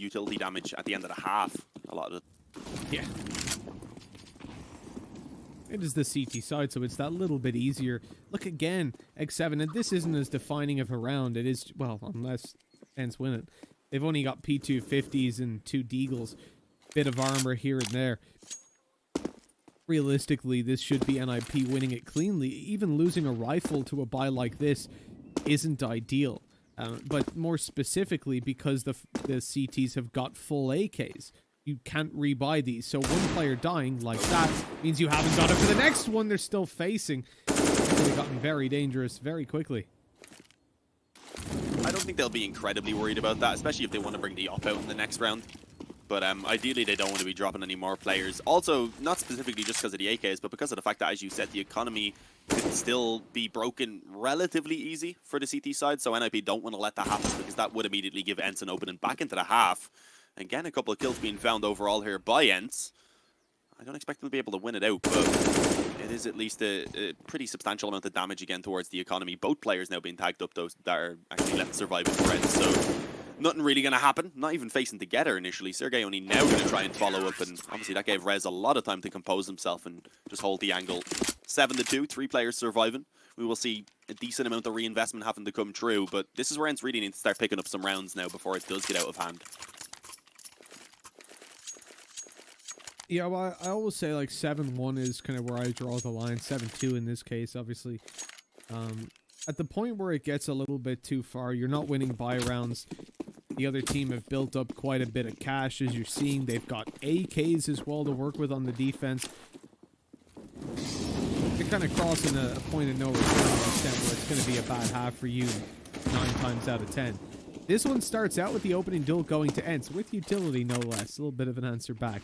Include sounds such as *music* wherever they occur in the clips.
utility damage at the end of the half. A lot of it. Yeah. It is the CT side, so it's that little bit easier. Look again, xseveN, and this isn't as defining of a round. It is, well, unless ENCE win it. They've only got P250s and two Deagles. Bit of armor here and there. Realistically, this should be NIP winning it cleanly. Even losing a rifle to a buy like this isn't ideal. Uh, but more specifically, because the, the CTs have got full AKs you can't rebuy these. So one player dying like that means you haven't got it for the next one they're still facing. It's gotten very dangerous very quickly. I don't think they'll be incredibly worried about that, especially if they want to bring the op out in the next round. But um, ideally, they don't want to be dropping any more players. Also, not specifically just because of the AKs, but because of the fact that, as you said, the economy could still be broken relatively easy for the CT side. So NIP don't want to let that happen because that would immediately give ENCE an opening back into the half. Again, a couple of kills being found overall here by ENCE. I don't expect them to be able to win it out, but it is at least a, a, pretty substantial amount of damage again towards the economy. Both players now being tagged up, those that are actually left surviving friends. So nothing really going to happen. Not even facing together initially. sergej only now going to try and follow up, and obviously that gave Rez a lot of time to compose himself and just hold the angle. 7 to 2, three players surviving. We will see a decent amount of reinvestment having to come true, but this is where ENCE really needs to start picking up some rounds now before it does get out of hand. Yeah, well, I always say like seven one is kind of where I draw the line. Seven two in this case, obviously. Um, at the point where it gets a little bit too far, you're not winning buy rounds. The other team have built up quite a bit of cash, as you're seeing. They've got AKs as well to work with on the defense. You're kind of crossing a, a point of no return to extent where it's going to be a bad half for you nine times out of ten. This one starts out with the opening duel going to ENCE, with utility no less. A little bit of an answer back.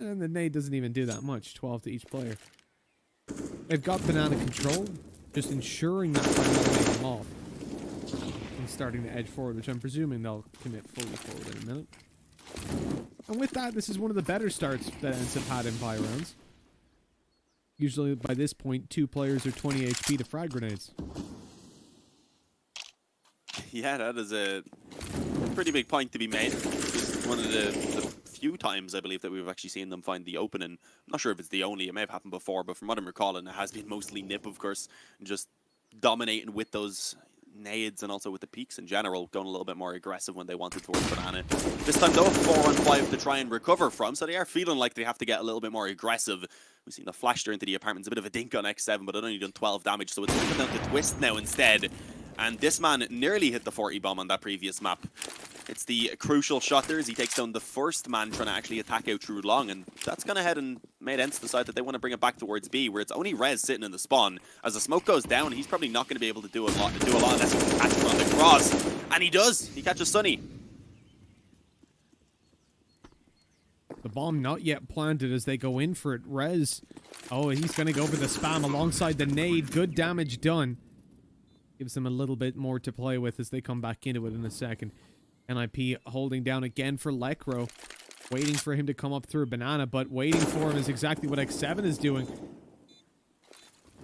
And the nade doesn't even do that much, 12 to each player. They've got banana control, just ensuring that letting them off. And starting to edge forward, which I'm presuming they'll commit fully forward in a minute. And with that, this is one of the better starts that have had in buy rounds. Usually by this point, two players are 20 HP to frag grenades. *laughs* Yeah, that is a pretty big point to be made. One of the, the few times, I believe, that we've actually seen them find the opening. I'm not sure if it's the only. It may have happened before, but from what I'm recalling, it has been mostly Nip, of course, just dominating with those nades and also with the peeks in general, going a little bit more aggressive when they wanted towards Banana. This time, though, 4 on 5 to try and recover from, so they are feeling like they have to get a little bit more aggressive. We've seen the flash into the apartments, a bit of a dink on xseveN, but it only done 12 damage, so it's coming down to Twist now instead. And this man nearly hit the 40 bomb on that previous map. It's the crucial shot there as he takes down the first man trying to actually attack out through long, and that's gone ahead and made ENCE decide that they want to bring it back towards B, where it's only Rez sitting in the spawn. As the smoke goes down, he's probably not going to be able to do a lot, do a lot unless he can catch him on the cross, and he does. He catches Sunny. The bomb not yet planted as they go in for it. Rez, oh, he's going to go for the spam alongside the nade. Good damage done. Gives them a little bit more to play with as they come back into it in a second. NIP holding down again for Lekr0. Waiting for him to come up through a Banana, but waiting for him is exactly what xseveN is doing.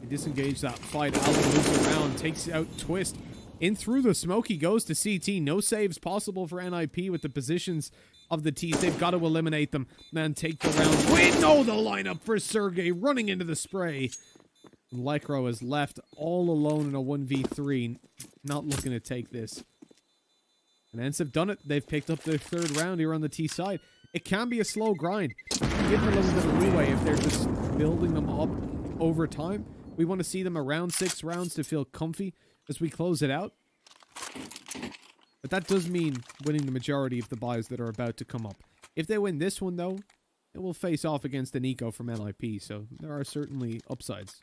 They disengage that fight. allu moves around, takes out Twist. In through the smoke, he goes to CT. No saves possible for NIP with the positions of the T's. They've got to eliminate them. Man, take the round. Wait, no, the lineup for sergej running into the spray. Lekr0 is left all alone in a 1v3. Not looking to take this. And ENCE have done it. They've picked up their third round here on the T side. It can be a slow grind. Give them a little bit of leeway if they're just building them up over time. We want to see them around six rounds to feel comfy as we close it out. But that does mean winning the majority of the buys that are about to come up. If they win this one, though, it will face off against an eco from NIP, so there are certainly upsides.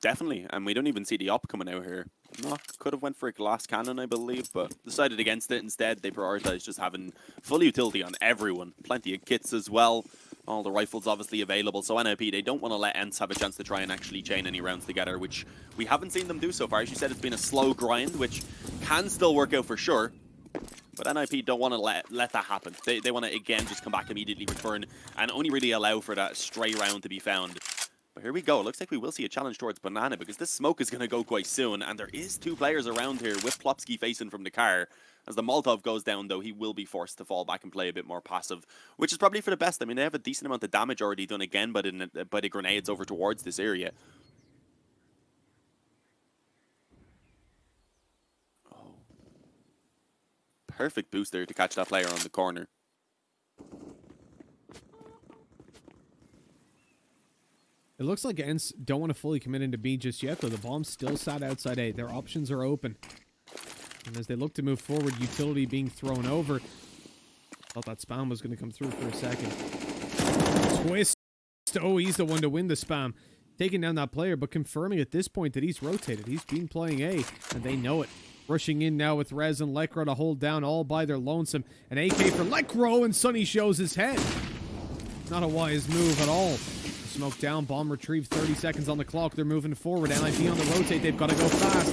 Definitely, and we don't even see the op coming out here. Could have went for a glass cannon, I believe, but decided against it instead. They prioritized just having full utility on everyone. Plenty of kits as well. All the rifles obviously available. So NIP, they don't want to let ENCE have a chance to try and actually chain any rounds together, which we haven't seen them do so far. As you said, it's been a slow grind, which can still work out for sure. But NIP don't want to let let that happen. They, they want to, again, just come back immediately, return, and only really allow for that stray round to be found. But here we go. It looks like we will see a challenge towards Banana because this smoke is going to go quite soon. And there is two players around here with Plopski facing from the car. As the Molotov goes down, though, he will be forced to fall back and play a bit more passive, which is probably for the best. I mean, they have a decent amount of damage already done again by the, by the grenades over towards this area. Oh. Perfect booster to catch that player on the corner. It looks like ENCE don't want to fully commit into B just yet, though. The bomb's still sat outside A. Their options are open. And as they look to move forward, utility being thrown over. Thought that spam was going to come through for a second. Twist. Oh, he's the one to win the spam. Taking down that player, but confirming at this point that he's rotated. He's been playing A, and they know it. Rushing in now with Rez and Lekr0 to hold down all by their lonesome. An AK for Lekr0, and Sunny shows his head. Not a wise move at all. Smoke down, bomb retrieved, 30 seconds on the clock. They're moving forward. NIP on the rotate. They've got to go fast.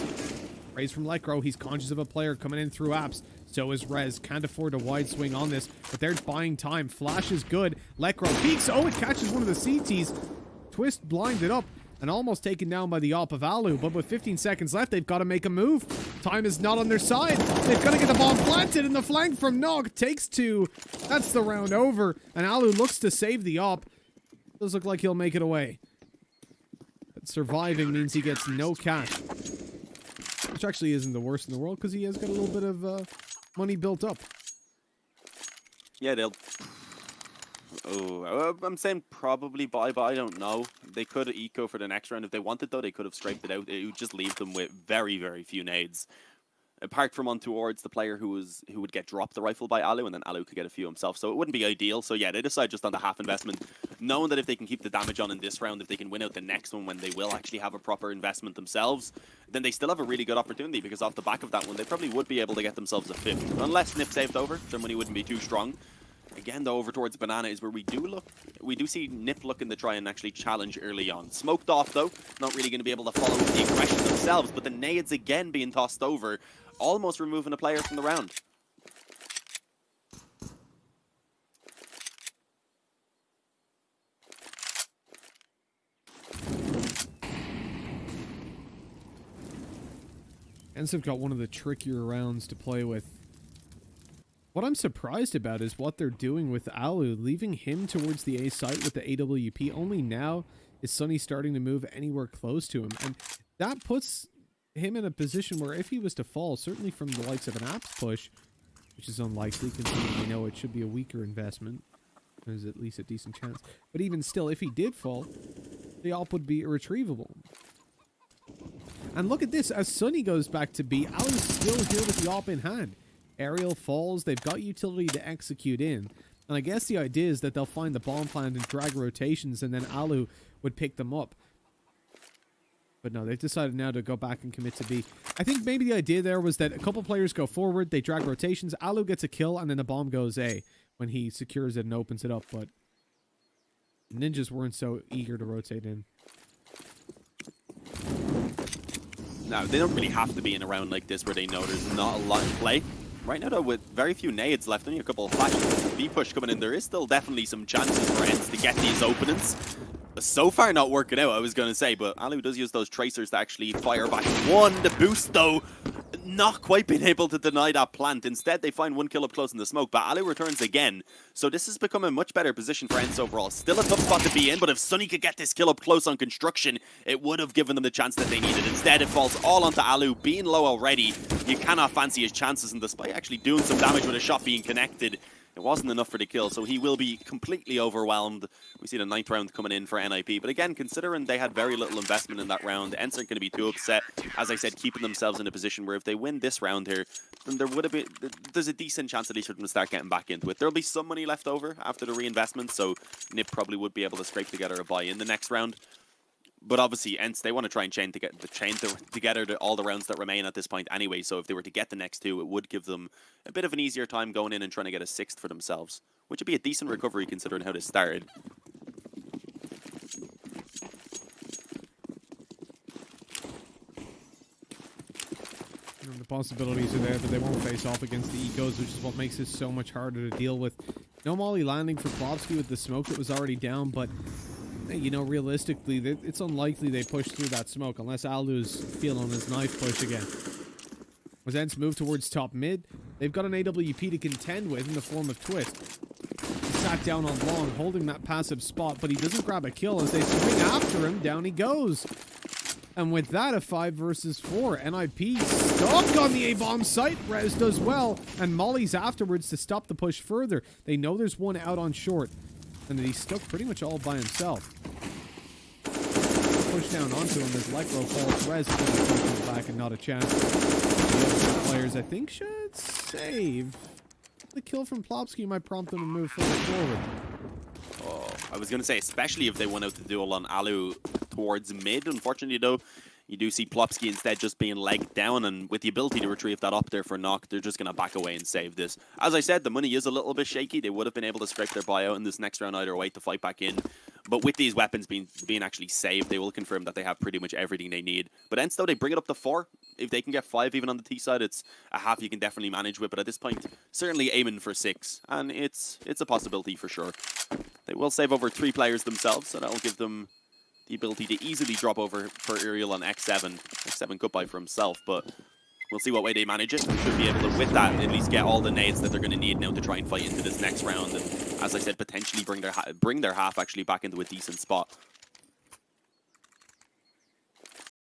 Raise from Lekr0. He's conscious of a player coming in through apps. So is Rez. Can't afford a wide swing on this, but they're buying time. Flash is good. Lekr0 peeks. Oh, it catches one of the CTs. Twist blinded up and almost taken down by the op of allu. But with 15 seconds left, they've got to make a move. Time is not on their side. They've got to get the bomb planted, and the flank from Nog takes two. That's the round over, and allu looks to save the op. Does look like he'll make it away. But surviving means he gets no cash. Which actually isn't the worst in the world because he has got a little bit of uh, money built up. Yeah, they'll... Oh, uh, I'm saying probably buy, but I don't know. They could eco for the next round. If they wanted, though, they could have scraped it out. It would just leave them with very, very few nades apart from on towards the player who was who would get dropped the rifle by allu, and then allu could get a few himself. So it wouldn't be ideal. So yeah, they decide just on the half investment, knowing that if they can keep the damage on in this round, if they can win out the next one when they will actually have a proper investment themselves, then they still have a really good opportunity because off the back of that one, they probably would be able to get themselves a fifth. Unless Nip saved over, their money wouldn't be too strong. Again, though, over towards Banana is where we do look, we do see Nip looking to try and actually challenge early on. Smoked off, though, not really going to be able to follow the aggression themselves, but the nades again being tossed over almost removing a player from the round. ENCE have got one of the trickier rounds to play with. What I'm surprised about is what they're doing with allu, leaving him towards the A site with the AWP. Only now is Sunny starting to move anywhere close to him. And that puts him in a position where if he was to fall, certainly from the likes of an apps push, which is unlikely considering we know it should be a weaker investment, there's at least a decent chance. But even still, if he did fall, the op would be irretrievable. And look at this, as Sunny goes back to B, allu's still here with the op in hand. Aerial falls, they've got utility to execute in. And I guess the idea is that they'll find the bomb plant and drag rotations and then Alu would pick them up. But no, they've decided now to go back and commit to B. I think maybe the idea there was that a couple players go forward, they drag rotations, allu gets a kill, and then the bomb goes A when he secures it and opens it up. But ninjas weren't so eager to rotate in. No, they don't really have to be in a round like this where they know there's not a lot in play. Right now, though, with very few nades left, only a couple of flashes, B push coming in, there is still definitely some chances for ENCE to get these openings so far not working out, I was going to say, but allu does use those tracers to actually fire back one. The boost, though, not quite being able to deny that plant. Instead, they find one kill up close in the smoke, but allu returns again. So this has become a much better position for ENCE overall. Still a tough spot to be in, but if Sunny could get this kill up close on construction, it would have given them the chance that they needed. Instead, it falls all onto allu, being low already. You cannot fancy his chances, and despite actually doing some damage with a shot being connected, it wasn't enough for the kill, so he will be completely overwhelmed. We see the ninth round coming in for NIP. But again, considering they had very little investment in that round, ENCE aren't going to be too upset. As I said, keeping themselves in a position where if they win this round here, then there would have been there's a decent chance at least them to start getting back into it. There'll be some money left over after the reinvestment, so Nip probably would be able to scrape together a buy in the next round but obviously, ENCE, they want to try and chain to get the chain to, together to all the rounds that remain at this point anyway. So if they were to get the next two, it would give them a bit of an easier time going in and trying to get a sixth for themselves, which would be a decent recovery considering how they started. the possibilities are there, but they won't face off against the ecos, which is what makes this so much harder to deal with. No molly landing for Plopski with the smoke that was already down, but you know, realistically, it's unlikely they push through that smoke unless allu's feeling his knife push again. As ENCE move towards top mid. They've got an AWP to contend with in the form of Twist. He sat down on long, holding that passive spot, but he doesn't grab a kill as they swing after him. Down he goes. And with that, a 5 versus 4. NIP stuck on the A-bomb site. Rez does well. And Molly's afterwards to stop the push further. They know there's one out on short. And that he's stuck pretty much all by himself. Push down onto him as Lekr0 falls. Rez push back and not a chance. The other players, I think, should save. The kill from Plopski might prompt them to move forward. Oh, I was going to say, especially if they went out to duel on allu towards mid. Unfortunately, though, you do see Plopski instead just being legged down, and with the ability to retrieve that up there for knock, they're just going to back away and save this. As I said, the money is a little bit shaky. They would have been able to scrape their buyout in this next round either way to fight back in. But with these weapons being being actually saved, they will confirm that they have pretty much everything they need. But ENCE, though, they bring it up to four. If they can get five even on the T side, it's a half you can definitely manage with. But at this point, certainly aiming for six. And it's it's a possibility for sure. They will save over three players themselves, so that'll give them the ability to easily drop over for Aerial on xseveN. xseveN goodbye for himself, but we'll see what way they manage it. They should be able to, with that, at least get all the nades that they're going to need now to try and fight into this next round. And as I said, potentially bring their bring their half actually back into a decent spot.